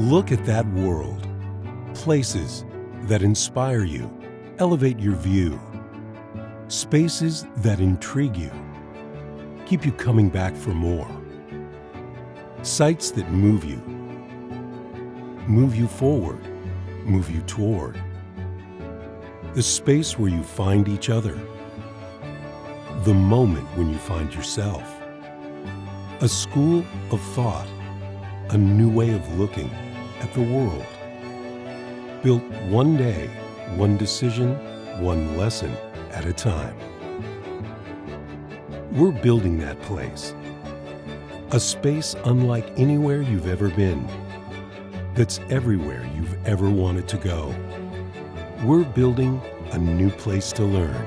Look at that world. Places that inspire you, elevate your view. Spaces that intrigue you, keep you coming back for more. Sights that move you, move you forward, move you toward. The space where you find each other. The moment when you find yourself. A school of thought, a new way of looking at the world. Built one day, one decision, one lesson at a time. We're building that place. A space unlike anywhere you've ever been. That's everywhere you've ever wanted to go. We're building a new place to learn